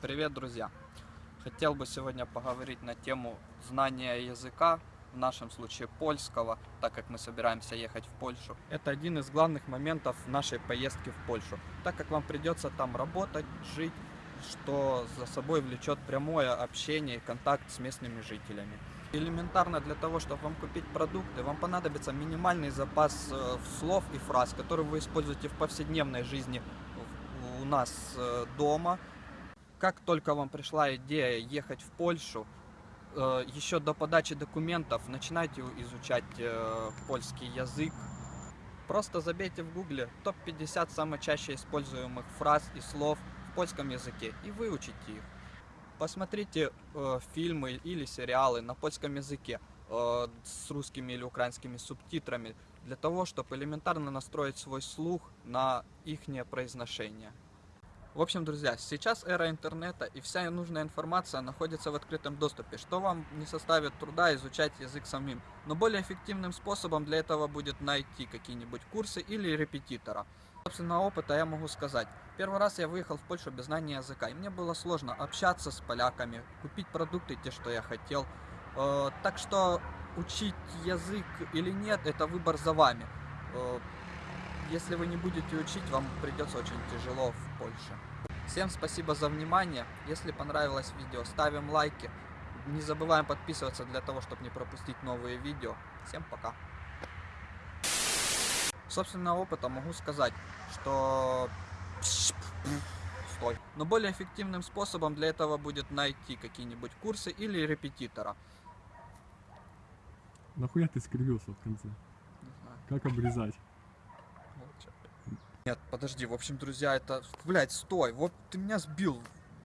Привет, друзья! Хотел бы сегодня поговорить на тему знания языка, в нашем случае польского, так как мы собираемся ехать в Польшу. Это один из главных моментов нашей поездки в Польшу, так как вам придется там работать, жить, что за собой влечет прямое общение и контакт с местными жителями. Элементарно для того, чтобы вам купить продукты, вам понадобится минимальный запас э, слов и фраз, которые вы используете в повседневной жизни у нас э, дома. Как только вам пришла идея ехать в Польшу, э, еще до подачи документов начинайте изучать э, польский язык. Просто забейте в гугле топ-50 самых чаще используемых фраз и слов в польском языке и выучите их. Посмотрите э, фильмы или сериалы на польском языке э, с русскими или украинскими субтитрами для того, чтобы элементарно настроить свой слух на их произношение. В общем, друзья, сейчас эра интернета и вся нужная информация находится в открытом доступе, что вам не составит труда изучать язык самим. Но более эффективным способом для этого будет найти какие-нибудь курсы или репетитора. Собственно, опыта я могу сказать. Первый раз я выехал в Польшу без знания языка, и мне было сложно общаться с поляками, купить продукты те, что я хотел. Э, Так что учить язык или нет, это выбор за вами. Если вы не будете учить, вам придется очень тяжело в Польше. Всем спасибо за внимание. Если понравилось видео, ставим лайки. Не забываем подписываться для того, чтобы не пропустить новые видео. Всем пока. Собственно, опыта могу сказать, что... Стой. Но более эффективным способом для этого будет найти какие-нибудь курсы или репетитора. Нахуя ты скривился в конце? Не знаю. Как обрезать? Нет, подожди, в общем, друзья, это... Блять, стой, вот ты меня сбил.